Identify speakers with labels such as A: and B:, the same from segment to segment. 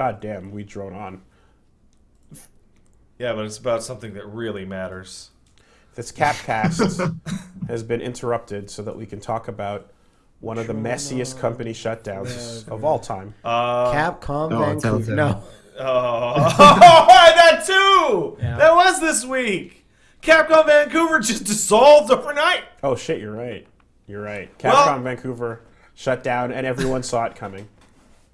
A: God damn, we drone on.
B: Yeah, but it's about something that really matters.
A: This Capcast has been interrupted so that we can talk about one of the messiest company shutdowns of all time.
B: Uh,
C: Capcom
D: Oh,
C: Vancouver.
D: Telltale.
C: No.
B: oh, that too.
C: Yeah.
B: That was this week. Capcom Vancouver just dissolved overnight.
A: Oh shit, you're right. You're right.
B: Well-
A: Capcom Vancouver shut down, and everyone saw it coming.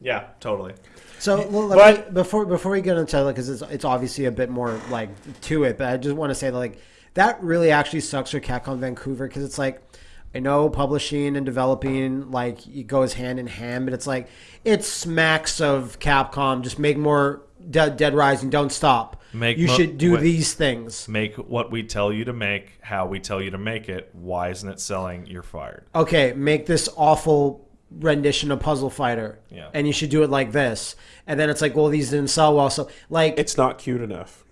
B: Yeah, totally.
C: So well,
A: But-
C: me, before before we get into it, because it's it's obviously a bit more like to it, but I just want to say that like that really actually sucks for Capcom Vancouver because it's like I know publishing and developing like it goes hand in hand, but it's like it smacks of Capcom. Just make more Dead, Dead Rising. Don't stop.
B: Make
C: you
B: mo-
C: should do
B: wait.
C: these things.
B: Make what we tell you to make, how we tell you to make it. Why isn't it selling? You're fired.
C: okay, make this awful rendition of Puzzle Fighter.
B: Yeah.
C: And you should do it like this. And then it's like, well, these didn't sell well. So, like,
A: It's not cute enough.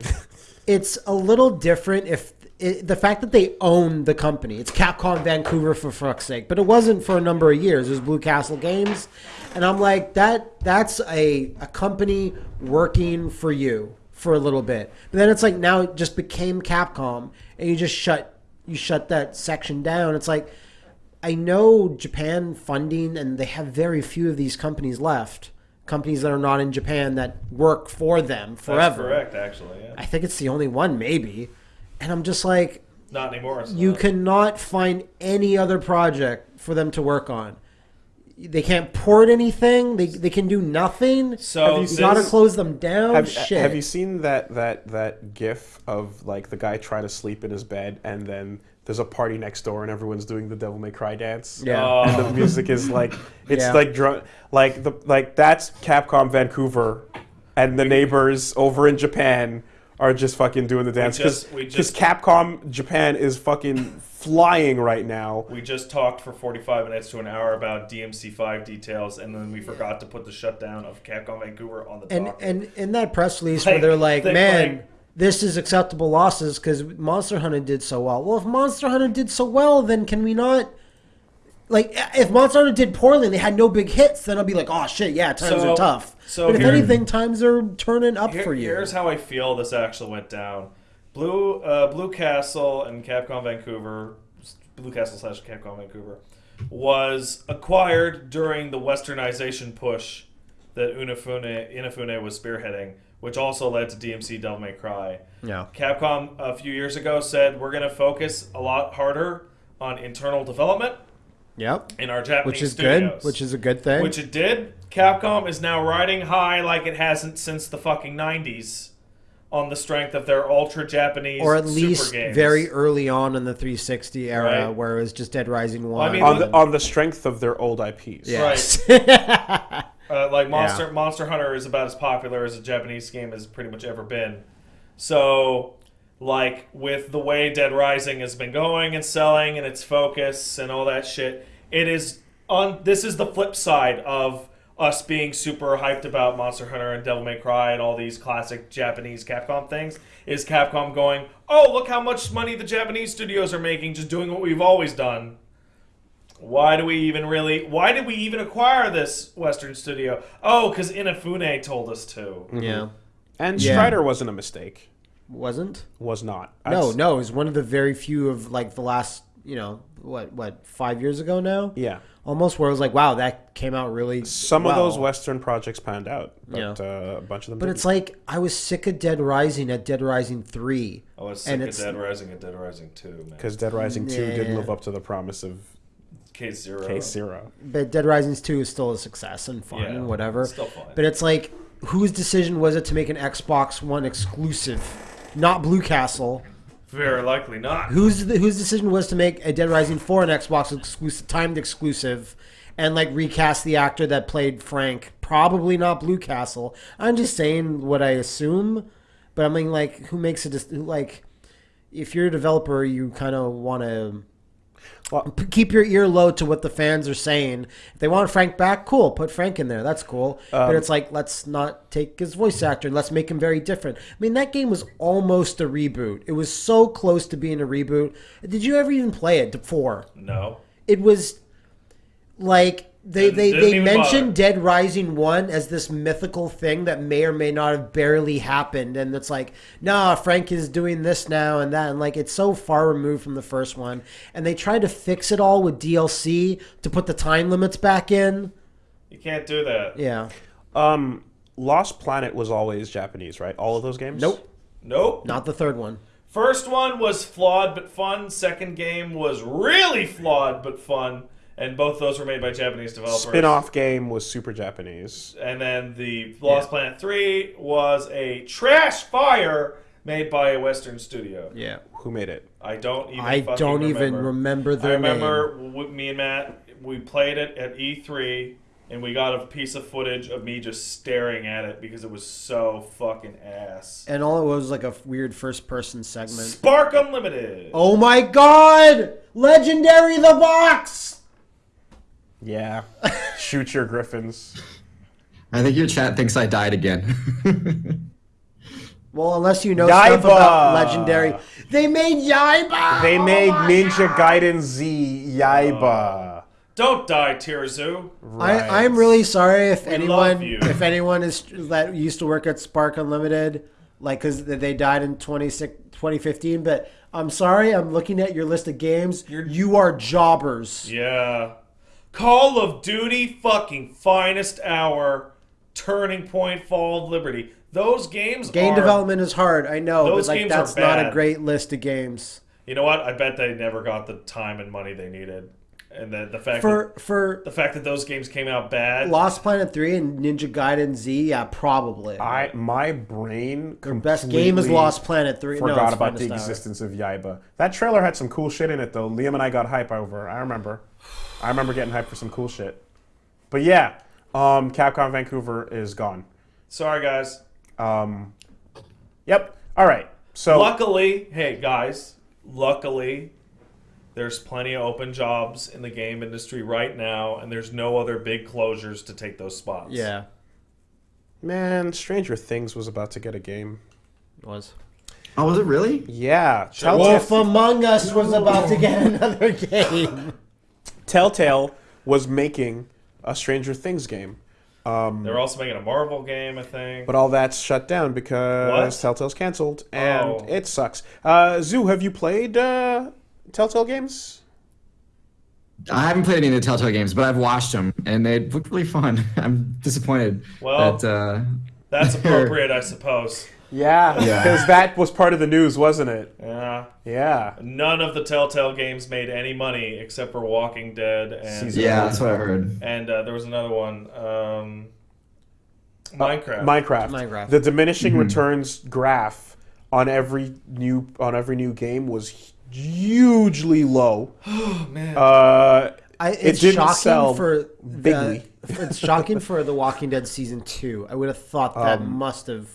C: it's a little different if it, the fact that they own the company. It's Capcom Vancouver for fuck's sake, but it wasn't for a number of years. It was Blue Castle Games, and I'm like that. That's a a company working for you for a little bit, but then it's like now it just became Capcom, and you just shut you shut that section down. It's like I know Japan funding, and they have very few of these companies left. Companies that are not in Japan that work for them forever.
B: That's correct, actually. Yeah.
C: I think it's the only one, maybe. And I'm just like,
B: Not anymore. it's
C: you
B: not.
C: cannot find any other project for them to work on. They can't port anything. They, they can do nothing.
B: So
C: you
B: this-
C: gotta close them down.
A: Have,
C: Shit.
A: have you seen that that that GIF of like the guy trying to sleep in his bed, and then there's a party next door, and everyone's doing the Devil May Cry dance?
C: Yeah.
B: Oh.
A: and the oh. music is like it's
C: Yeah.
A: like drunk, like the like that's Capcom Vancouver, and the neighbors over in Japan are just fucking doing the dance because
B: just-
A: Capcom Japan is fucking flying right now.
B: We just talked for 45 minutes to an hour about DMC5 details, and then we forgot to put the shutdown of Capcom Vancouver on the
C: and
B: docket.
C: and in that press release
B: Like,
C: where they're like,
B: they-
C: man,
B: like-
C: this is acceptable losses because Monster Hunter did so well. Well, if Monster Hunter did so well, then can we not? Like, if Monster Hunter did poorly and they had no big hits, then I'll be like, oh shit, yeah, times
B: So-
C: are tough.
B: so
C: but if
B: here-
C: anything, times are turning up
B: Here-
C: for you.
B: Here's how I feel this actually went down. Blue uh, Blue Castle and Capcom Vancouver, Blue Castle slash Capcom Vancouver, was acquired during the westernization push that Unifune, Inafune was spearheading, which also led to DMC Devil May Cry.
C: yeah.
B: Capcom a few years ago said we're going to focus a lot harder on internal development
C: Yep.
B: in our Japanese
C: Which is
B: studios.
C: good. Which is a good thing.
B: Which it did. Capcom is now riding high like it hasn't since the fucking 90s on the strength of their ultra Japanese
C: or at
B: super
C: least
B: games.
C: very early on in the 360 era,
B: Right.
C: where it was just Dead Rising
B: I
C: One.
B: mean,
A: On the on the strength of their old IPs.
C: yes.
B: Uh, like Monster Monster Hunter is about as popular as a Japanese game has pretty much ever been. So, like with the way Dead Rising has been going and selling and its focus and all that shit, it is on. This is the flip side of us being super hyped about Monster Hunter and Devil May Cry and all these classic Japanese Capcom things. Is Capcom going? Oh, look how much money the Japanese studios are making just doing what we've always done. Why do we even really? Why did we even acquire this Western studio? Oh, because Inafune told us to.
C: yeah.
A: And
C: Yeah.
A: Strider wasn't a mistake.
C: Wasn't?
A: Was not.
C: No,
A: That's-
C: no. It was one of the very few of like the last, you know, what, what, five years ago now?
A: Yeah.
C: Almost where it was like, wow, that came out really.
A: Some
C: well.
A: of those Western projects panned out, but
C: Yeah.
A: uh, a bunch of them.
C: But
A: didn't.
C: it's like I was sick of Dead Rising at Dead Rising three.
B: I was sick
C: And
B: of
C: it's-
B: Dead Rising at Dead Rising 2, man.
A: because Dead Rising Two didn't live up to the promise of
B: Case Zero.
A: Case Zero.
C: But Dead Rising two is still a success and fun
B: Yeah,
C: and whatever.
B: it's still fun.
C: But it's like, whose decision was it to make an Xbox One exclusive, not Blue Castle?
B: Very likely not.
C: Whose whose decision was to make a Dead Rising four an Xbox exclusive, timed exclusive, and like recast the actor that played Frank? Probably not Blue Castle. I'm just saying what I assume, but I mean, like, who makes a dis- like? If you're a developer, you kind of want to
A: Well-
C: p- keep your ear low to what the fans are saying. If they want Frank back, cool, put Frank in there. That's cool.
A: Um,
C: but it's like let's not take his voice actor. Let's make him very different. I mean, that game was almost a reboot. It was so close to being a reboot. Did you ever even play it? before?
B: No.
C: It was like they
B: Didn't-
C: they, they
B: even
C: mentioned
B: bother.
C: Dead Rising one as this mythical thing that may or may not have barely happened, and it's like, nah, Frank is doing this now and that, and like it's so far removed from the first one, and they tried to fix it all with DLC to put the time limits back in.
B: You can't do that.
C: Yeah,
A: Um, Lost Planet was always Japanese, right? All of those games.
C: Nope.
B: Nope.
C: not the third one.
B: First one was flawed but fun. Second game was really flawed but fun. And both those were made by Japanese developers.
A: Spin-off game was super Japanese.
B: And then the Lost Planet 3 was a trash fire made by a Western studio.
C: Yeah,
A: Who made it?
B: I don't even
C: I don't
B: remember.
C: even remember
B: I
C: their
B: remember w- me and Matt, we played it at E3, and we got a piece of footage of me just staring at it because it was so fucking ass.
C: and all it was was like a weird first-person segment.
B: Spark Unlimited.
C: Oh my God! Legendary the box.
A: Yeah. Shoot your griffins.
D: I think your chat thinks I died again.
C: Well, unless you know stuff about legendary, they made Yaiba.
A: They
C: Oh
A: made
C: my
A: Ninja
C: God.
A: Gaiden Z Yaiba. Oh.
B: Don't die, Tirzu.
A: Right.
C: I, I'm really sorry if
B: We
C: anyone if anyone is that used to work at Spark Unlimited, like because they died in 26 2015. But I'm sorry, I'm looking at your list of games. you are jobbers.
B: Yeah. Call of Duty fucking finest hour, Turning Point, Fall of Liberty. Those games
C: Game
B: are,
C: development is hard. I know,
B: Those
C: but like
B: games are
C: that's not a great list of games.
B: You know what? I bet they never got the time and money they needed. And the, the fact
C: For
B: that,
C: for
B: the fact that those games came out bad.
C: Lost Planet Three and Ninja Gaiden Z, yeah, probably.
A: I my brain
C: Their best game is
A: completely
C: Lost Planet Three. no,
A: Forgot
C: it's
A: about the
C: Finest Hour.
A: existence of Yaiba. That trailer had some cool shit in it though. Liam and I got hype over. I remember. I remember getting hyped for some cool shit. But yeah, um, Capcom Vancouver is gone.
B: Sorry, guys.
A: Um, yep. All right. So
B: Luckily, hey guys, luckily, there's plenty of open jobs in the game industry right now, and there's no other big closures to take those spots.
C: Yeah,
A: man, Stranger Things was about to get a game.
C: it was.
D: oh, was it really?
A: Yeah,
B: Sure.
C: Wolf Among Us was about to get another game.
A: Telltale was making a Stranger Things game. Um,
B: They're also making a Marvel game, I think.
A: But all that's shut down because
B: What?
A: Telltale's canceled, and
B: Oh.
A: it sucks. Uh, Zoo, have you played uh, Telltale games?
D: I haven't played any of the Telltale games, but I've watched them, and they look really fun. I'm disappointed
B: Well-
D: that. Uh,
B: That's appropriate, I suppose.
A: Yeah,
D: Yeah.
A: because that was part of the news, wasn't it?
B: Yeah.
A: Yeah.
B: None of the Telltale games made any money except for Walking Dead and
A: Season
D: yeah, that's what I heard.
B: and uh, there was another one, um, Minecraft.
A: Minecraft.
C: Minecraft.
A: The diminishing returns graph on every new on every new game was hugely low.
B: oh man.
A: Uh,
C: I,
A: It
C: it's
A: didn't
C: shocking
A: sell
C: for
A: bigly.
C: The, it's shocking for The Walking Dead season two. I would have thought that
A: Um,
C: must have.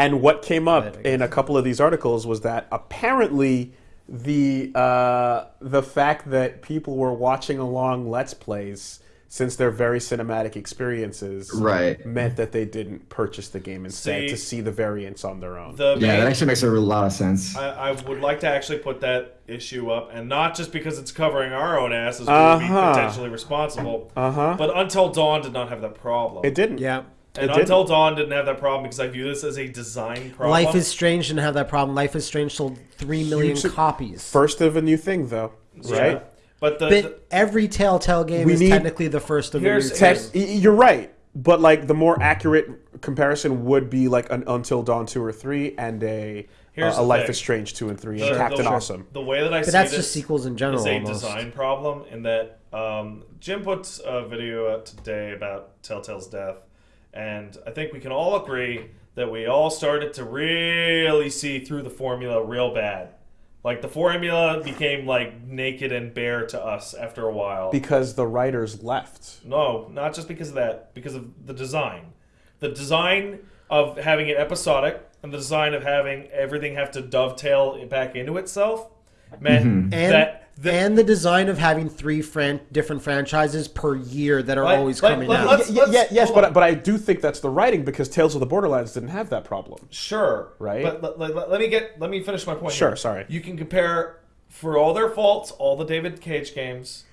A: And what came up
C: guess.
A: in a couple of these articles was that apparently the uh, the fact that people were watching along Let's Plays since they're very cinematic experiences
D: Right.
A: meant that they didn't purchase the game instead
B: See,
A: to see the variants on their own.
B: the
D: Yeah,
B: main-
D: that actually makes a lot of sense.
B: I, I would like to actually put that issue up, and not just because it's covering our own asses, we would
A: Uh-huh.
B: be potentially responsible.
A: Uh huh.
B: But Until Dawn did not have that problem.
A: It didn't.
C: Yeah.
A: It
B: and
A: didn't.
B: Until Dawn didn't have that problem because I view this as a design problem.
C: Life is Strange didn't have that problem. Life is Strange sold three million
A: Huge-
C: copies.
A: First of a new thing, though,
B: Yeah.
A: right?
B: But the, the
C: but every Telltale game
A: We
C: is
A: need-
C: technically the first of the new
B: Here's-
A: Tech,
C: things.
A: y- you're right, but like the more accurate comparison would be like an Until Dawn two or three and a
B: Here's
A: uh,
B: the
A: a Life
B: thing.
A: is Strange two and three
B: the-
A: and Captain
B: the,
A: Awesome.
B: The way that I
C: But
B: see
C: that's
B: this
C: just sequels in general.
B: is a
C: almost.
B: design problem in that um, Jim puts a video out today about Telltale's death, and I think we can all agree that we all started to really see through the formula real bad. Like the formula became like naked and bare to us after a while.
A: Because the writers left.
B: No, not just because of that, because of the design. The design of having it episodic and the design of having everything have to dovetail back into itself meant
C: And
B: that the,
C: and the design of having three fran- different franchises per year that are
B: Like-
C: always
B: like-
C: coming
B: like-
C: out.
B: let's-
A: Y- yeah, yes, but
B: on.
A: but I do think that's the writing because Tales of the Borderlands didn't have that problem.
B: sure,
A: Right?
B: But let, let- let- let me get let me finish my point.
A: Sure,
B: here.
A: sorry.
B: You can compare for all their faults all the David Cage games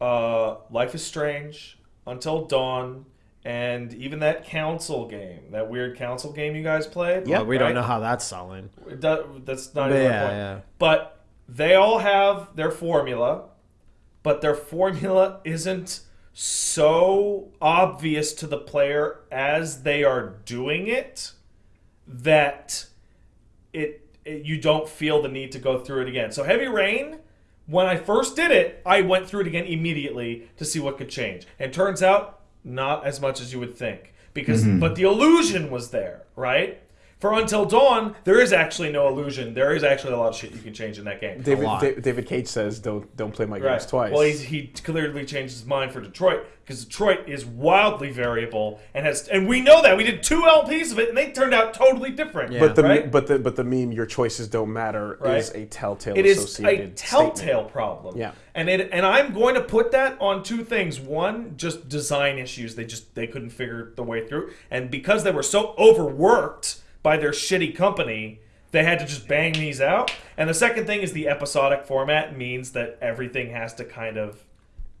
B: uh, Life is Strange, Until Dawn, and even that council game, that weird council game you guys played.
A: Yeah,
C: But we
B: right?
C: don't know how that's selling.
B: It do- that's not
C: But
B: even
C: yeah,
B: point.
C: yeah.
B: But they all have their formula, but their formula isn't so obvious to the player as they are doing it that it, it you don't feel the need to go through it again. So Heavy Rain, when I first did it, I went through it again immediately to see what could change. And turns out not as much as you would think. Because mm-hmm. but the illusion was there, right? For Until Dawn, there is actually no illusion. There is actually a lot of shit you can change in that game.
A: David
C: lot.
A: Da- David Cage says, "Don't don't play my games
B: Right.
A: twice."
B: Well, he's, he clearly changed his mind for Detroit because Detroit is wildly variable and has, and we know that we did two LPs of it and they turned out totally different.
C: Yeah.
A: but the
B: right?
A: but the but the meme "Your choices don't matter"
B: Right.
A: is a telltale.
B: it is a
A: associated
B: telltale
A: statement.
B: problem.
A: Yeah.
B: and it and I'm going to put that on two things. One, just design issues. They just they couldn't figure the way through, and because they were so overworked by their shitty company. They had to just bang these out. And the second thing is the episodic format means that everything has to kind of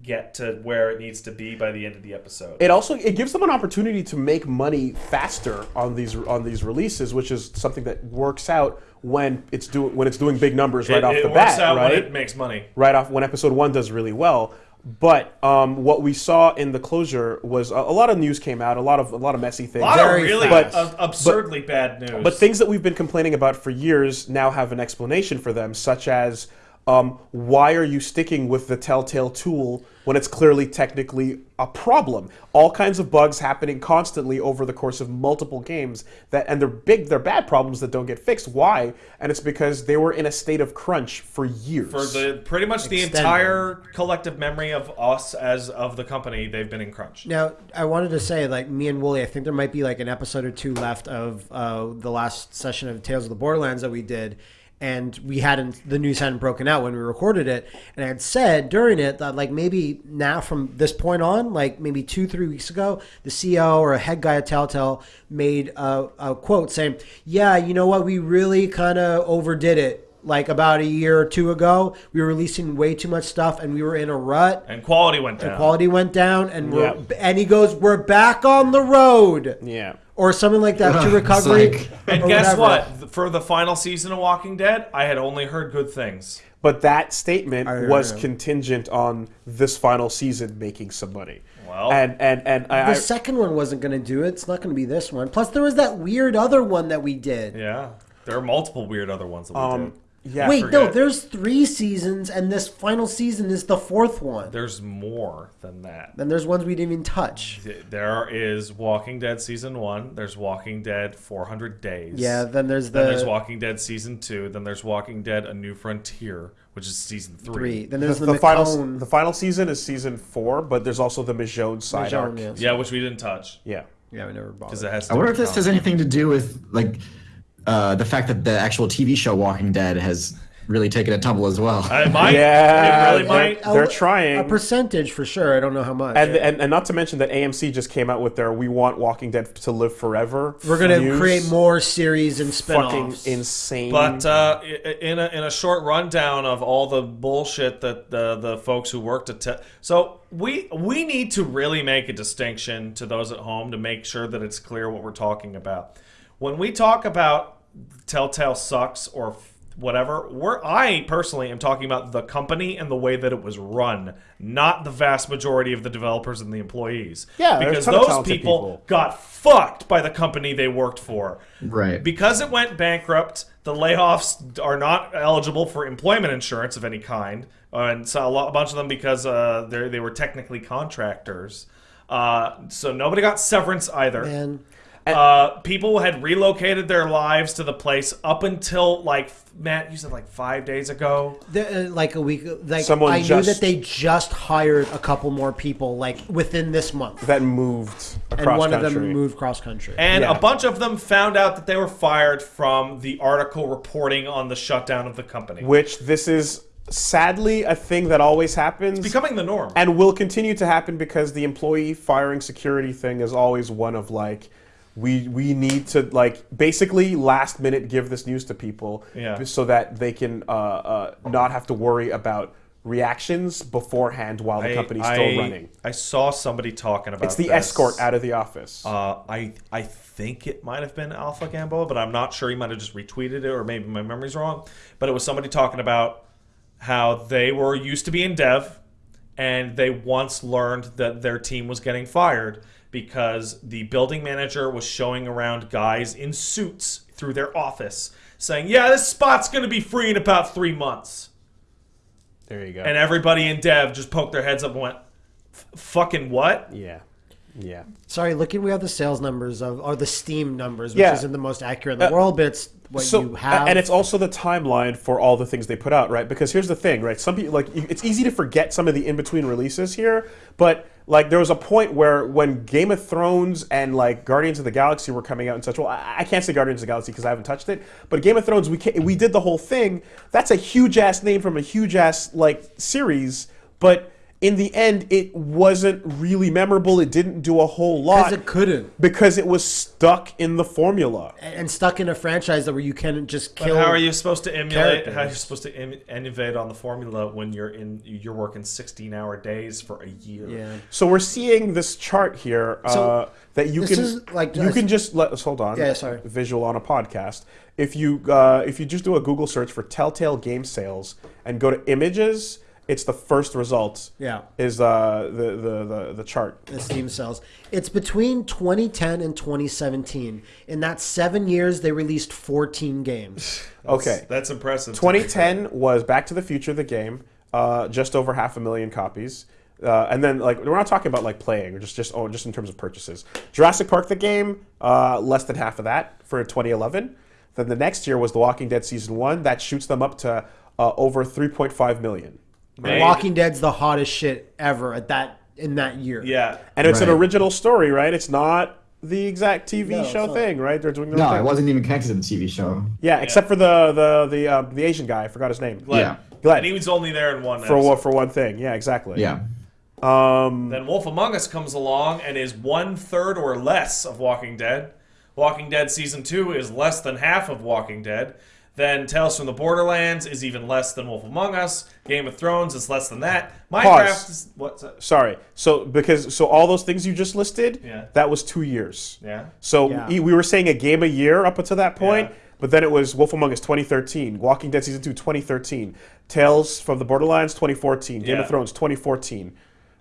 B: get to where it needs to be by the end of the episode.
A: It also it gives them an opportunity to make money faster on these on these releases, which is something that works out when it's do when it's doing big numbers right
B: it,
A: off
B: it
A: the
B: works
A: bat,
B: out
A: right?
B: when it makes money.
A: right off when episode one does really well. But um, what we saw in the closure was a, a lot of news came out, a lot of a lot of messy things.
B: A lot
C: Very
B: of really
A: fast.
B: ab- absurdly bad news.
A: But things that we've been complaining about for years now have an explanation for them, such as um, why are you sticking with the Telltale tool when it's clearly technically a problem? All kinds of bugs happening constantly over the course of multiple games that, and they're big, they're bad problems that don't get fixed. Why? And it's because they were in a state of crunch for years.
B: for the pretty much the
C: Extended.
B: entire collective memory of us as of the company, they've been in crunch.
C: Now, I wanted to say, like me and Wooly, I think there might be like an episode or two left of uh, the last session of Tales of the Borderlands that we did, and we hadn't the news hadn't broken out when we recorded it, and I had said during it that like maybe now from this point on, like maybe two three weeks ago, the CEO or a head guy at Telltale made a, a quote saying, "Yeah, you know what, we really kind of overdid it." Like about a year or two ago, we were releasing way too much stuff, and we were in a rut
B: And quality went down.
C: quality went down and we're
A: Yeah.
C: and he goes we're back on the road
A: yeah.
C: or something like that to recovery
D: like-
B: and guess
C: whatever.
B: what? For the final season of Walking Dead, I had only heard good things.
A: But that statement
C: I-
A: was
C: I-
A: contingent on this final season making some money.
B: Well-
A: and and and I,
C: the
A: I,
C: second one wasn't going to do it it's not going to be this one plus there was that weird other one that we did
B: Yeah, there are multiple weird other ones that we
A: um,
B: did.
A: Yeah,
C: wait no there's three seasons and this final season is the fourth one
B: There's more than that.
C: then there's ones we didn't even touch
B: There is Walking Dead season one. There's Walking Dead 400 Days.
C: yeah then there's the
B: Then there's Walking Dead season two. Then there's Walking Dead: A New Frontier, which is season three.
C: three then
A: the,
C: there's the,
A: the final the final season is season four, but there's also the Michonne side
C: Michonne,
A: arc.
C: yes.
B: Yeah, which we didn't touch
A: Yeah.
C: yeah we never bothered
B: because it has.
D: I wonder if this has anything to do with like uh, the fact that the actual TV show Walking Dead has really taken a tumble as well.
B: It might.
A: Yeah,
B: it really
A: they're-
B: might.
A: They're trying.
C: a percentage for sure i don't know how much
A: And, and and not to mention that AMC just came out with their "We want Walking Dead to live forever."
C: we're going to
A: news.
C: create more series and
A: fucking
C: spin-offs
A: insane.
B: But uh, in a in a short rundown of all the bullshit that the the folks who worked at te- so we we need to really make a distinction to those at home to make sure that it's clear what we're talking about. When we talk about Telltale sucks or f- whatever, we're I personally am talking about the company and the way that it was run, not the vast majority of the developers and the employees.
A: Yeah, there's a
B: because
A: of
B: those people,
A: people.
B: got fucked by the company they worked for.
D: Right.
B: Because it went bankrupt, the layoffs are not eligible for employment insurance of any kind, uh, and so a, lot, a bunch of them because uh, they they were technically contractors. Uh, so nobody got severance either.
C: Man,
B: Uh, people had relocated their lives to the place up until like Matt, you said like five days ago.
C: The, uh, like a week, like
A: Someone
C: I knew
A: just-
C: that they just hired a couple more people, like within this month,
A: that moved
C: and one
A: country.
C: of them moved cross country.
B: And
A: Yeah.
B: a bunch of them found out that they were fired from the article reporting on the shutdown of the company.
A: which this is sadly a thing that always happens
B: Becoming the norm.
A: and will continue to happen because the employee firing security thing is always one of like we we need to like basically last minute give this news to people
B: Yeah.
A: so that they can uh, uh, not have to worry about reactions beforehand while the
B: I-
A: company's still
B: I-
A: running.
B: I saw somebody talking about
A: It's the
B: this.
A: escort out of the office.
B: Uh, I I think it might have been Alpha Gamboa, but I'm not sure. He might have just retweeted it, or maybe my memory's wrong. But it was somebody talking about how they were used to be in dev, and they once learned that their team was getting fired because the building manager was showing around guys in suits through their office, saying, "Yeah, this spot's going to be free in about three months."
A: there you go.
B: And everybody in dev just poked their heads up and went, "Fucking what?"
A: yeah, yeah.
C: Sorry, looking we have the sales numbers of or the Steam numbers, which
A: Yeah.
C: isn't the most accurate in the
A: Uh,
C: world, but it's what
A: so
C: you have.
A: and it's also the timeline for all the things they put out right because here's the thing right some people like it's easy to forget some of the in-between releases here but like there was a point where when game of thrones and like guardians of the galaxy were coming out and such well i, I can't say guardians of the galaxy because i haven't touched it but game of thrones we we did the whole thing that's a huge ass name from a huge ass like series but in the end it wasn't really memorable it didn't do a whole lot
C: because it couldn't,
A: because it was stuck in the formula
C: and stuck in a franchise that where you can just
B: But
C: kill.
B: how are you supposed to emulate?
C: characters.
B: How are you supposed to Im- innovate on the formula when you're in? You're working 16 hour days for a year.
C: Yeah.
A: So we're seeing this chart here uh,
C: So,
A: that you can
C: like-
A: you can just let us hold on.
C: Yeah, sorry.
A: Visual on a podcast. If you uh, if you just do a Google search for Telltale game sales and go to images, it's the first result.
C: Yeah.
A: is uh, the, the the the chart.
C: the Steam sales. It's between 2010 and 2017. In that seven years, they released 14 games.
A: Okay,
B: That's impressive.
A: 2010 was Back to the Future, the game, uh, just over half a million copies. Uh, and then, like, we're not talking about like playing, or just just oh, just in terms of purchases. Jurassic Park, the game, uh, less than half of that for 2011. Then the next year was The Walking Dead season one. That shoots them up to uh, over 3.5 million.
B: Made-
C: Walking Dead's the hottest shit ever at that in that year.
B: Yeah.
A: And it's an original story, right? It's not the exact TV
C: No,
A: show thing, right? They're doing their
D: No,
A: own
D: it wasn't even connected to the TV show.
A: Yeah, except for the the the uh, the Asian guy. I forgot his name.
B: Glenn.
D: Yeah.
A: Glenn.
B: And he was only there in one.
A: For
B: episode.
A: one, for one thing. Yeah, exactly.
D: Yeah.
A: Um,
B: Then Wolf Among Us comes along and is one third or less of Walking Dead. Walking Dead season two is less than half of Walking Dead. Then Tales from the Borderlands is even less than Wolf Among Us. Game of Thrones is less than that. Minecraft
A: Pause.
B: is what's that?
A: Sorry. So because so all those things you just listed,
B: Yeah.
A: that was two years.
B: Yeah.
A: So
C: Yeah.
A: e- we were saying a game a year up until that point,
B: Yeah.
A: but then it was Wolf Among Us 2013, Walking Dead season 2 2013, Tales from the Borderlands 2014, Game
B: Yeah.
A: of Thrones 2014.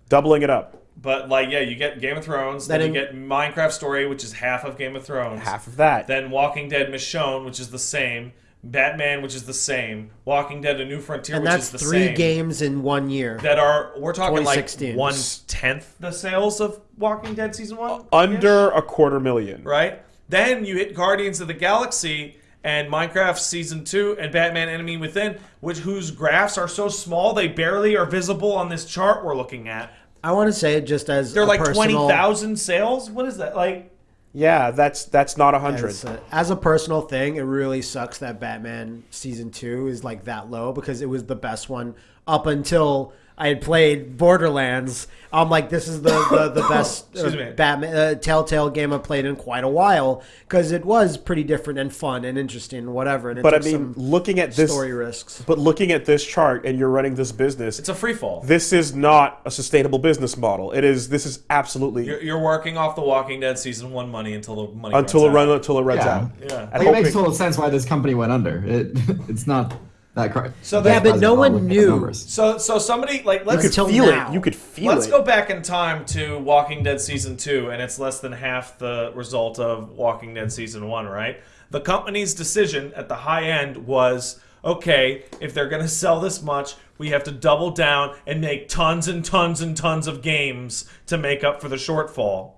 A: Doubling it up.
B: But like, yeah, you get Game of Thrones, then,
C: Then
B: you get Minecraft Story, which is half of Game of Thrones.
A: Half of that.
B: Then Walking Dead Michonne, which is the same. Batman, which is the same. Walking Dead: A New Frontier,
C: And
B: which
C: that's
B: is the
C: three
B: same.
C: games in one year.
B: that are we're talking like
C: 2016.
B: one tenth the sales of Walking Dead season one.
A: Uh, under a quarter million.
B: right? Then you hit Guardians of the Galaxy and Minecraft Season 2 and Batman Enemy Within, which whose graphs are so small they barely are visible on this chart we're looking at.
C: I want to say it just as
B: They're
C: a
B: like
C: personal,
B: 20,000 sales? What is that? Like
A: Yeah, that's that's not a hundred.
C: As a, as a personal thing, it really sucks that Batman season two is like that low because it was the best one up until I had played Borderlands. I'm like, this is the the, the best uh, Batman uh, Telltale game I've played in quite a while because it was pretty different and fun and interesting and whatever. And it
A: But I mean,
C: some
A: looking at this,
C: story risks.
A: but looking at this chart, and you're running this business.
B: it's a free fall.
A: This is not a sustainable business model. It is. This is absolutely
B: You're, you're working off the Walking Dead season 1 money until the money
A: until it
B: runs
A: run
B: out.
A: until it runs
D: Yeah.
A: out.
B: Yeah.
D: Like, it makes total sense why this company went under. It it's not that cr-
B: So
D: that
B: they-
C: Yeah, but no
D: positive
C: one knew.
B: So so somebody like let's
A: you could feel
C: now.
A: it. You could feel it.
B: Let's go back in time to Walking Dead season two, and it's less than half the result of Walking Dead season one, right? The company's decision at the high end was okay, if they're going to sell this much, we have to double down and make tons and tons and tons of games to make up for the shortfall.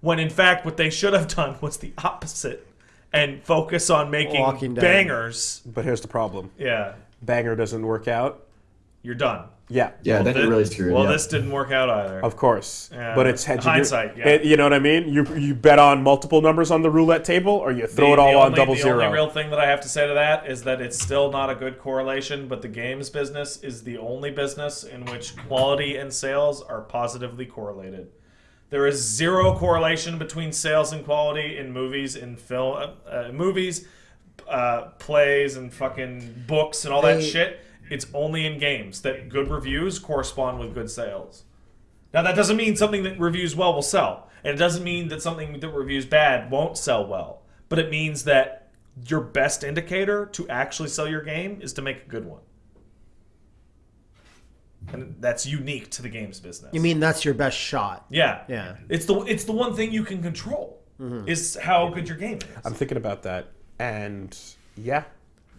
B: When in fact, what they should have done was the opposite and focus on making
C: Walking Dead.
B: bangers.
A: But here's the problem:
B: Yeah,
A: banger doesn't work out.
B: you're done.
A: Yeah.
D: Yeah, then
B: Thi-
D: you're really screwed.
B: Well,
D: yeah.
B: this didn't work out either.
A: Of course,
B: Yeah.
A: but it's hedging. your-
B: Hindsight, yeah.
A: it- you know what I mean? You you bet on multiple numbers on the roulette table, or you throw
B: The-
A: it all
B: the
A: on
B: only-
A: double
B: the
A: zero.
B: only real thing that I have to say to that is that it's still not a good correlation, but the games business is the only business in which quality and sales are positively correlated. There is zero correlation between sales and quality in movies, in film, uh, uh, movies, uh, plays, and fucking books and all that
C: They-
B: shit. It's only in games that good reviews correspond with good sales. Now that doesn't mean something that reviews well will sell, and it doesn't mean that something that reviews bad won't sell well. But it means that your best indicator to actually sell your game is to make a good one. And that's unique to the games business.
C: You mean that's your best shot?
B: Yeah.
C: Yeah.
B: It's the it's the one thing you can control is how good your game is.
A: I'm thinking about that, and yeah,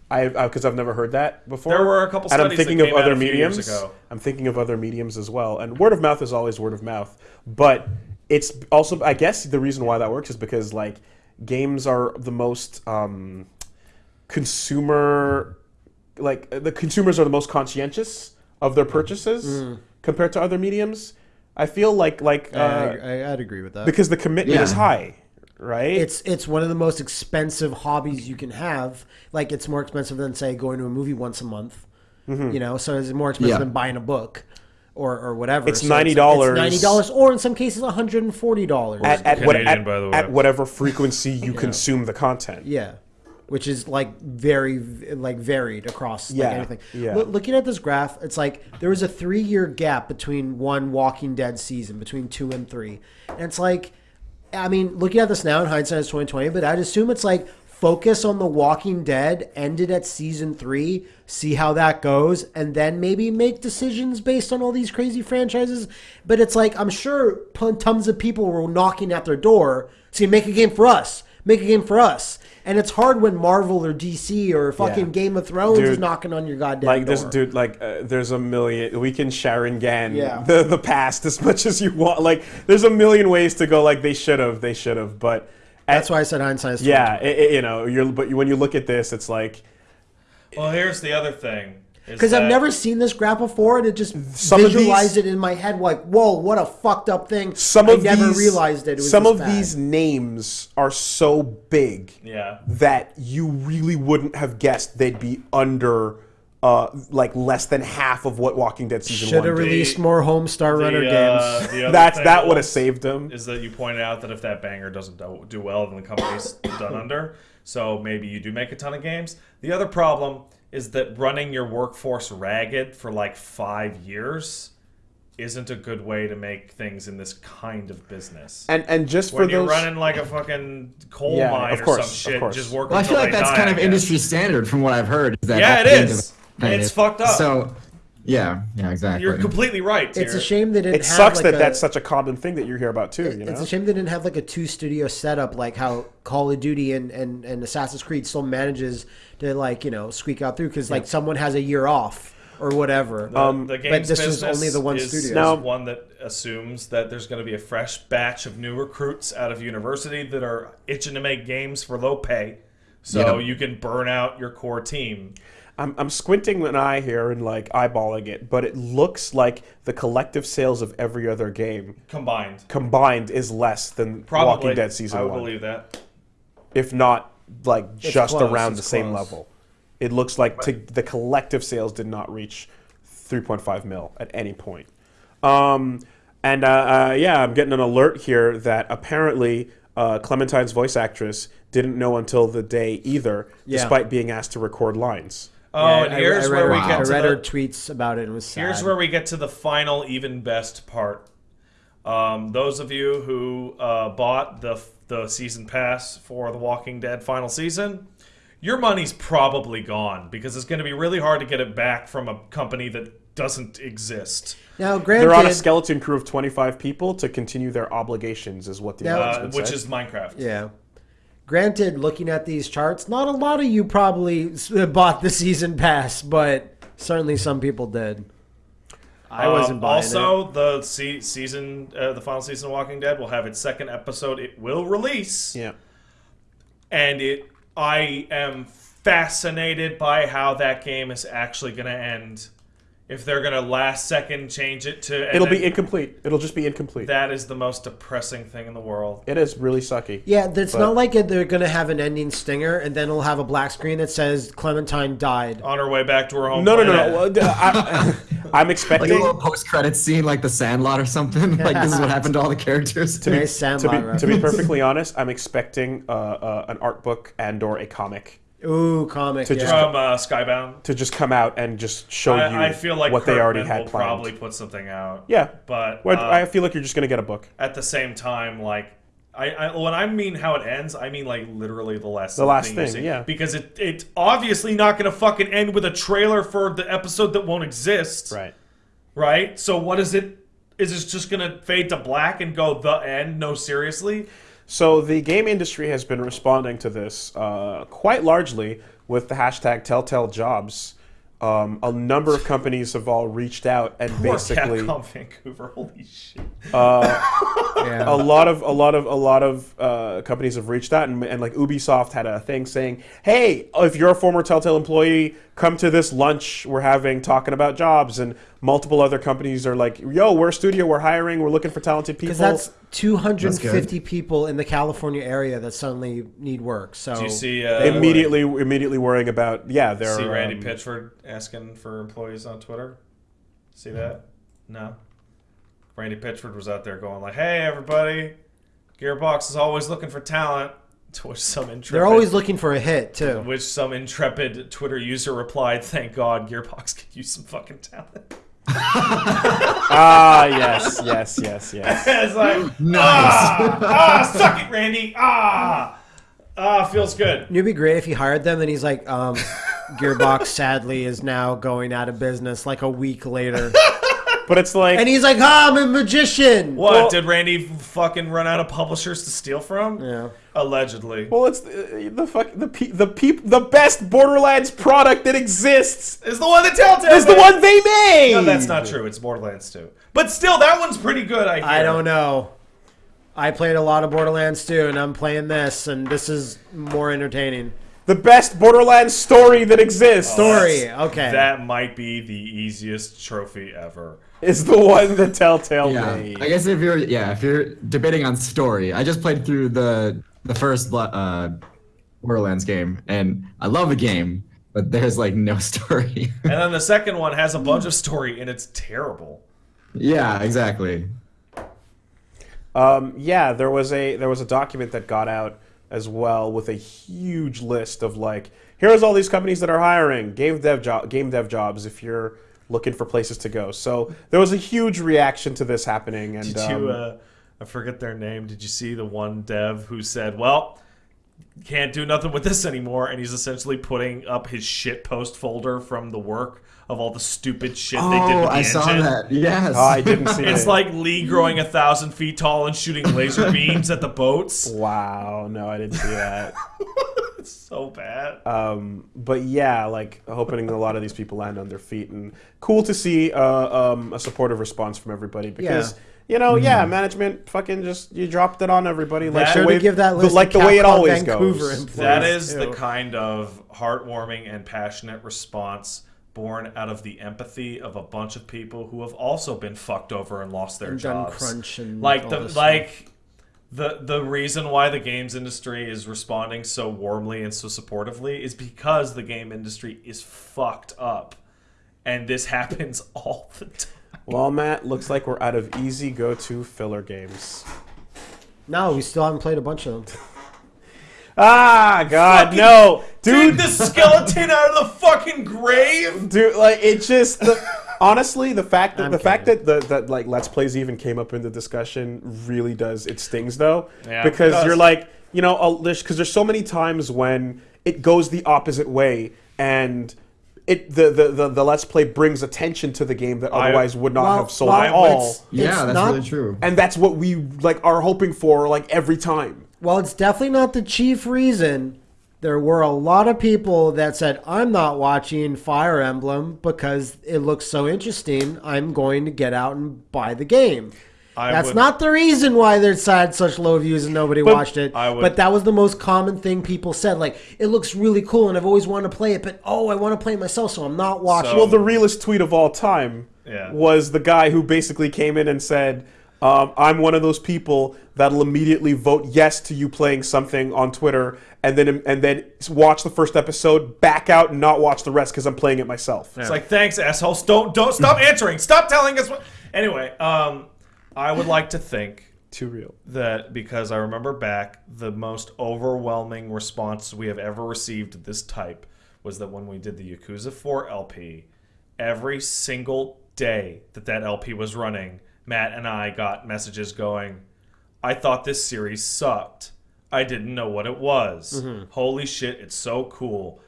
A: I because I've never heard that before.
B: There were a couple
A: and I'm
B: studies that
A: thinking of other
B: a few years
A: mediums.
B: ago.
A: I'm thinking of other mediums as well, and word of mouth is always word of mouth. But it's also, I guess, the reason why that works is because like games are the most um, consumer, like the consumers are the most conscientious of their purchases
B: Mm.
A: compared to other mediums. I feel like like uh,
C: I, I'd agree with that.
A: because the commitment
D: Yeah.
A: is high, right?
C: it's it's one of the most expensive hobbies you can have. Like it's more expensive than say going to a movie once a month.
A: Mm-hmm.
C: You know, so it's more expensive
D: Yeah.
C: than buying a book or or whatever.
A: It's
C: So
A: $90.
C: ninety dollars, or in some cases, one hundred and forty dollars.
A: at, at, what, at,
B: by the way.
A: at whatever frequency you consume the content.
C: Yeah, which is like very like varied across
A: Yeah,
C: like anything.
A: yeah.
C: Loo- looking at this graph, it's like there was a three year gap between one Walking Dead season, between two and three, and it's like, I mean, looking at this now in hindsight, it's twenty twenty, but I'd assume it's like focus on the Walking Dead ended at season three, see how that goes, and then maybe make decisions based on all these crazy franchises. But it's like I'm sure tons of people were knocking at their door saying, "Make a game for us, make a game for us." And it's hard when Marvel or DC or fucking
A: Yeah.
C: Game of Thrones is knocking on your goddamn
A: Like
C: door.
A: this dude, like uh, there's a million. We can Sharon Gan
C: Yeah.
A: the the past as much as you want. Like there's a million ways to go. Like they should have, they should have. But
C: That's why I said hindsight. is
A: yeah, it, it- you know, you're. But when you look at this, it's like
B: Well, here's the other thing. Is
C: Because I've never seen this graph before, and it just
A: Some
C: visualized
A: these-
C: it in my head like, "Whoa, what a fucked up thing!"
A: some
C: I
A: of
C: never
A: these
C: realized it. it was
A: some of
C: bad.
A: these names are so big
B: Yeah.
A: that you really wouldn't have guessed they'd be under. Uh, like less than half of what Walking Dead season
C: should have
A: did.
C: released more Homestar
B: The,
C: Runner
B: uh,
C: games.
B: the
A: That's
B: thing
A: that would have saved them.
B: Is that you pointed out that if that banger doesn't do, do well, then the company's done under. So maybe you do make a ton of games. The other problem is that running your workforce ragged for like five years isn't a good way to make things in this kind of business.
A: And and just
B: when
A: for
B: you're
A: those,
B: running like a fucking coal
A: Yeah,
B: mine
A: of
B: or
A: course,
B: some shit,
A: course.
B: just working
D: Well, I feel like that's
B: die,
D: kind of industry standard from what I've heard. Is that
B: Yeah,
D: at
B: it
D: the end
B: is.
D: of-
B: It's fucked up.
D: So, yeah, yeah, exactly.
B: You're completely right.
C: It's a shame that didn't.
A: it
C: have
A: sucks
C: like
A: that
C: a,
A: that's such a common thing that you hear about too. You know,
C: It's a shame they didn't have like a two studio setup like how Call of Duty and, and, and Assassin's Creed still manages to like you know squeak out through because like someone has a year off or whatever.
B: The,
A: Um,
B: the
C: but this is
B: business
C: only the one
B: is,
C: studio.
B: is
A: Now-
B: one that assumes that there's going to be a fresh batch of new recruits out of university that are itching to make games for low pay, so
D: Yep.
B: you can burn out your core team.
A: I'm, I'm squinting an eye here and like eyeballing it, but it looks like the collective sales of every other game
B: Combined,
A: combined is less than
B: probably.
A: Walking Dead season one.
B: I would
A: one,
B: believe that.
A: if not like just
C: close,
A: around
C: it's
A: the same level. It looks like to, the collective sales did not reach 3.5 mil at any point. Um, and uh, uh, yeah, I'm getting an alert here that apparently uh, Clementine's voice actress didn't know until the day either,
C: Yeah.
A: despite being asked to record lines.
B: Oh,
C: Yeah,
B: and
C: I-
B: here's
C: I read
B: where
C: her,
B: we
D: Wow.
B: get
C: I
B: to
C: read
B: the,
C: her tweets about it and it was sad.
B: Here's where we get to the final, even best part. Um, those of you who uh, bought the the season pass for The Walking Dead final season, your money's probably gone because it's going to be really hard to get it back from a company that doesn't exist.
C: now, granted,
A: They're on a skeleton crew of 25 people to continue their obligations, is what the
C: Now-
B: Uh,
A: announcement
B: which
A: said.
B: is Minecraft.
C: Yeah. Granted, looking at these charts, not a lot of you probably bought the season pass, but certainly some people did. I wasn't
B: Um,
C: buying
B: also, the se- season, uh, the final season of Walking Dead will have its second episode. It will release.
A: yeah.
B: and it I am fascinated by how that game is actually going to end. If they're going to last second change it to
A: It'll be incomplete. It'll just be incomplete.
B: that is the most depressing thing in the world.
A: it is really sucky.
C: Yeah, it's not like they're going to have an ending stinger and then it'll have a black screen that says Clementine died.
B: On her way back to her home.
A: No, no, no, no. Well, d- I, am
D: like
A: expecting.
D: a little post-credit scene, like The Sandlot or something. like this is what happened to all the characters.
A: to be, to,
C: Sandlot
A: be, to be perfectly honest, I'm expecting uh, uh, an art book and or a comic
C: Ooh, comic.
A: To
C: yeah.
A: just-
B: from uh, Skybound.
A: to just come out and just show you
B: I, I feel like
A: what they already had
B: will
A: planned.
B: probably put something out.
A: Yeah,
B: but
A: Well,
B: uh,
A: I feel like you're just gonna get a book.
B: at the same time, like I, I when I mean how it ends, I mean like literally the last
A: The last
B: you
A: thing,
B: see.
A: yeah.
B: because it it's obviously not going to fucking end with a trailer for the episode that won't exist,
A: Right.
B: right? So what is it? Is it just going to fade to black and go the end? No, seriously.
A: So the game industry has been responding to this uh, quite largely with the hashtag Telltale Jobs. Um, a number of companies have all reached out and
B: Poor
A: basically
B: Capcom Vancouver. Holy shit!
C: Yeah.
A: a lot of a lot of a lot of uh, companies have reached out and, and like Ubisoft had a thing saying, "Hey, if you're a former Telltale employee, come to this lunch we're having talking about jobs." And multiple other companies are like, "Yo, we're a studio, we're hiring, we're looking for talented people."
C: Because that's 250
D: That's
C: people in the California area that suddenly need work. So
B: Do you see uh,
A: immediately immediately worrying about yeah, they're
B: See Randy
A: um,
B: Pitchford asking for employees on Twitter. See that? No. Randy Pitchford was out there going like, "Hey, everybody, Gearbox is always looking for talent." To which some intrepid,
C: they're always looking for a hit too.
B: which some intrepid Twitter user replied, "Thank God, Gearbox could use some fucking talent."
A: Ah, yes, yes, yes, yes.
B: it's like,
D: Nice.
B: ah, ah, suck it, Randy, ah, ah, feels good.
C: It'd be great if he hired them and he's like, um, Gearbox sadly is now going out of business like a week later.
A: But it's like
C: And he's like, ah, I'm a magician.
B: What
A: Well-
B: did Randy fucking run out of publishers to steal from?
C: Yeah.
B: Allegedly.
A: well, it's the, the fuck the pe- the peop the best Borderlands product that exists
B: Is the one that Telltale
A: is the one they made.
B: No, that's not true. It's Borderlands 2. But still, that one's pretty good, I hear.
C: I don't know. I played a lot of Borderlands too, and I'm playing this, and this is more entertaining.
A: The best Borderlands story that exists
C: Story, okay.
B: That might be the easiest trophy ever.
A: Is the one that Telltale
D: Yeah,
A: made.
D: I guess if you're yeah if you're debating on story, I just played through the the first Blo- uh, Borderlands game, and I love the game, but there's like no story.
B: And then the second one has a bunch of story, and it's terrible.
D: yeah, exactly.
A: Um, yeah, there was a there was a document that got out as well with a huge list of like here's all these companies that are hiring game dev job game dev jobs if you're looking for places to go. So there was a huge reaction to this happening, and
B: Did you,
A: um,
B: uh, I forget their name. Did you see the one dev who said, well, can't do nothing with this anymore? And he's essentially putting up his shit post folder from the work of all the stupid shit they did
D: Oh,
B: with the
D: I
B: engine.
D: saw that. Yes.
A: oh, I didn't see that.
B: It's
A: it.
B: like Lee growing a thousand feet tall and shooting laser beams at the boats.
A: wow, no, I didn't see that.
B: It's so bad.
A: um, but yeah, like hoping a lot of these people land on their feet, and cool to see uh, um, a supportive response from everybody because.
C: Yeah.
A: You know, yeah, management fucking just you dropped it on everybody like
B: That-
A: the
B: Sure
A: way
C: to give that
A: the-
C: list
A: like the way it always
C: Vancouver
A: goes.
C: employees.
B: That
C: Please
B: the kind of heartwarming and passionate response born out of the empathy of a bunch of people who have also been fucked over and lost their
C: And done
B: jobs.
C: crunch and
B: like
C: all
B: the
C: this
B: like the the reason why the games industry is responding so warmly and so supportively is because the game industry is fucked up. And this happens all the time.
A: Well, Matt, looks like we're out of easy go-to filler games.
C: No, we still haven't played a bunch of them.
A: Ah, God,
B: Fucking
A: no,
B: Dig
A: dude,
B: the skeleton out of the fucking grave.
A: dude, like it just. The, honestly, the fact that
C: I'm
A: the fact that the that like Let's Plays even came up in the discussion really does it stings though,
B: Yeah,
A: because you're like you know because there's so many times when it goes the opposite way and. It, the, the, the, the Let's Play brings attention to the game that
B: I-
A: otherwise would not
C: Well,
A: have sold
C: well,
A: at all.
C: it's-
D: yeah, that's
C: not-
D: really true.
A: and that's what we like are hoping for like every time.
C: Well, it's definitely not the chief reason. There were a lot of people that said, I'm not watching Fire Emblem because it looks so interesting. I'm going to get out and buy the game.
B: I
C: That's
B: would-
C: not the reason why there's had such low views and nobody
A: But
C: watched it.
B: I would-
C: but that was the most common thing people said. Like, it looks really cool and I've always wanted to play it, but oh, I want to play it myself, so I'm not watching.
B: So-
A: Well, the realest tweet of all time
B: Yeah.
A: was the guy who basically came in and said, um, "I'm one of those people that'll immediately vote yes to you playing something on Twitter, and then and then watch the first episode, back out, and not watch the rest because I'm playing it myself."
B: It's like, thanks, assholes. Don't don't stop answering. Stop telling us what. Anyway, um, I would like to think
A: Too real.
B: that because I remember back, the most overwhelming response we have ever received of this type was that when we did the Yakuza 4 LP, every single day that that LP was running, Matt and I got messages going, I thought this series sucked. I didn't know what it was. Mm-hmm. Holy shit, it's so cool.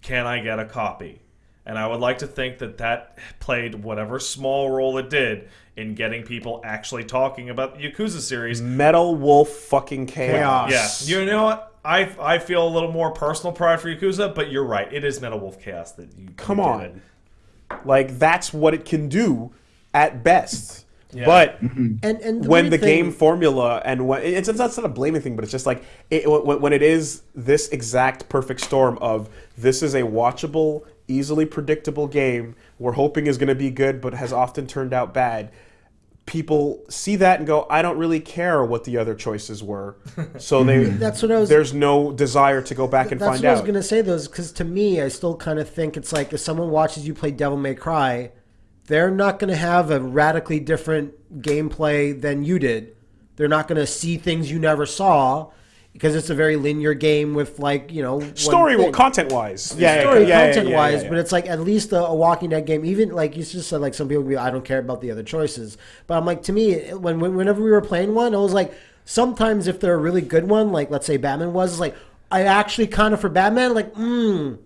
B: Can I get a copy? And I would like to think that that played whatever small role it did in getting people actually talking about the Yakuza series.
A: Metal Wolf fucking chaos.
C: Chaos.
B: Yeah, you know what? I I feel a little more personal pride for Yakuza, but you're right. It is Metal Wolf Chaos that you
A: Come
B: you
A: on.
B: it.
A: Like that's what it can do at best.
B: Yeah.
A: But mm-hmm.
C: And and
A: when the
C: thing-
A: game formula and when it's, it's not a blaming thing, but it's just like it, when, when it is this exact perfect storm of this is a watchable, easily predictable game we're hoping is going to be good, but has often turned out bad. People see that and go, I don't really care what the other choices were, so they mm-hmm.
C: That's what I was-
A: There's no desire to go back and find out.
C: That's
A: find
C: what I was gonna say though, because to me, I still kind of think it's like if someone watches you play Devil May Cry, they're not gonna have a radically different gameplay than you did. They're not gonna see things you never saw because it's a very linear game with like you know
A: Story,
C: thing.
A: content wise, yeah,
C: story
A: yeah,
C: content
A: yeah,
C: wise,
A: yeah,
C: but it's like at least a, a Walking Dead game. Even like you just said, like some people be, I don't care about the other choices. But I'm like, to me, when, when whenever we were playing one, I was like, sometimes if they're a really good one, like let's say Batman was, it's like I actually kind of for Batman, like, hmm,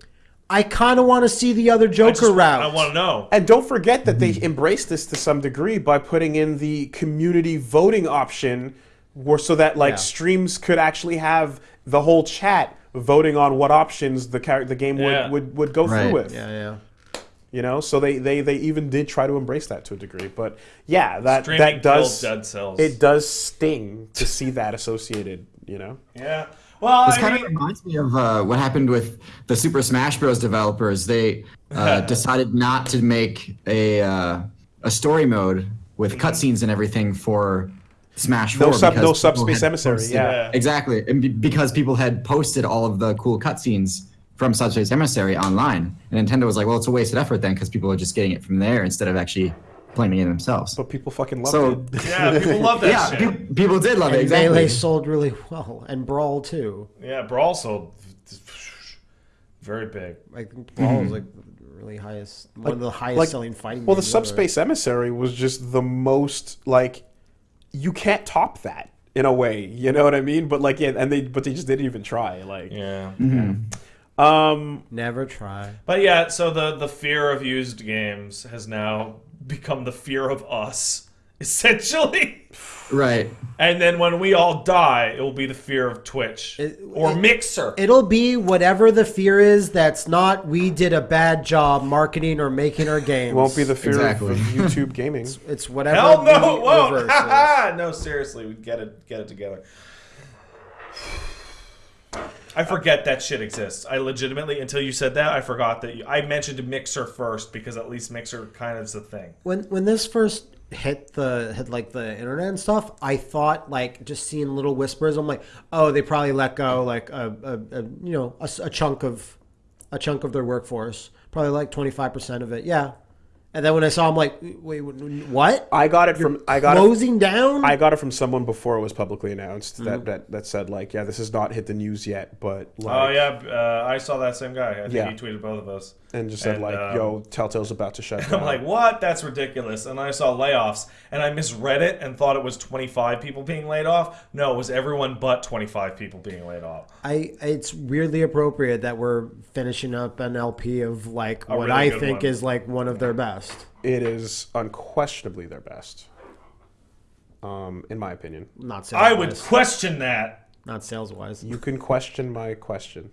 C: I kind of want to see the other
B: I,
C: Joker
B: just,
C: route.
B: I want to know.
A: And don't forget that they hmm. embraced this to some degree by putting in the community voting option, where so that like
C: Yeah.
A: streams could actually have the whole chat voting on what options the char- the game
B: Yeah.
A: would, would, would go
D: Right.
A: through with.
C: yeah, yeah.
A: You know, so they, they they even did try to embrace that to a degree. But yeah, that
B: Streaming
A: that does
B: Dead Cells.
A: it does sting to see that associated. You know,
B: Yeah. Well,
D: This
B: I
D: kind
B: mean,
D: of reminds me of uh, what happened with the Super Smash Bros. developers. They uh, decided not to make a uh, a story mode with cutscenes and everything for Smash
A: No
D: 4.
A: sub- no subspace emissary,
D: posted-
A: yeah.
D: exactly, and be- because people had posted all of the cool cutscenes from Subspace Emissary online, and Nintendo was like, "Well, it's a wasted effort then, because people are just getting it from there instead of actually playing it themselves."
A: but people fucking love
D: So
A: it.
B: yeah, people love that
D: yeah,
B: shit.
D: pe- people did love it.
C: And
D: Exactly.
C: Melee sold really well, and Brawl too.
B: yeah, Brawl sold very big.
C: Like Brawl was like really highest, one of the highest
A: like-
C: selling fighting.
A: Well, the
C: games ever.
A: subspace emissary was just the most like you can't top that in a way. You know what I mean? But like, yeah, and they but they just didn't even try. Like,
B: Yeah.
A: um,
C: Never try.
B: But yeah, so the the fear of used games has now become the fear of us, essentially.
D: right.
B: And then when we all die, it will be the fear of Twitch
C: It-
B: or
C: it-
B: Mixer.
C: It'll be whatever the fear is that's not we did a bad job marketing or making our games.
A: it won't be the fear
D: Exactly.
A: of YouTube gaming.
C: It's whatever.
B: Hell no!
C: the
B: Whoa!
C: reverse is.
B: no, seriously, we get it, get it together. I forget that shit exists. I legitimately, until you said that, I forgot that you, I mentioned Mixer first because at least Mixer kind of is a thing.
C: when when this first hit the hit like the internet and stuff, I thought like just seeing little whispers. I'm like, oh, they probably let go like a, a, a you know a, a chunk of a chunk of their workforce, probably like 25 percent of it. Yeah. And then when I saw, I'm like, wait, what?
A: I got it from I got it,
C: Closing down?
A: I got it from someone before it was publicly announced
C: Mm-hmm.
A: that, that that said like, yeah, this has not hit the news yet, but like,
B: Oh yeah, uh, I saw that same guy. I think
A: Yeah.
B: he tweeted both of us.
A: and just said
B: And,
A: like,
B: um,
A: yo, Telltale's about to shut down.
B: I'm like, what? That's ridiculous. And I saw layoffs, and I misread it and thought it was 25 people being laid off. No, it was everyone but 25 people being laid off.
C: I it's weirdly appropriate that we're finishing up an LP of like
B: A
C: what
B: really
C: I think
B: one.
C: is like one of their best.
A: It is unquestionably their best, um, in my opinion.
C: Not sales
B: I would question that.
C: not sales wise.
A: You can question my question.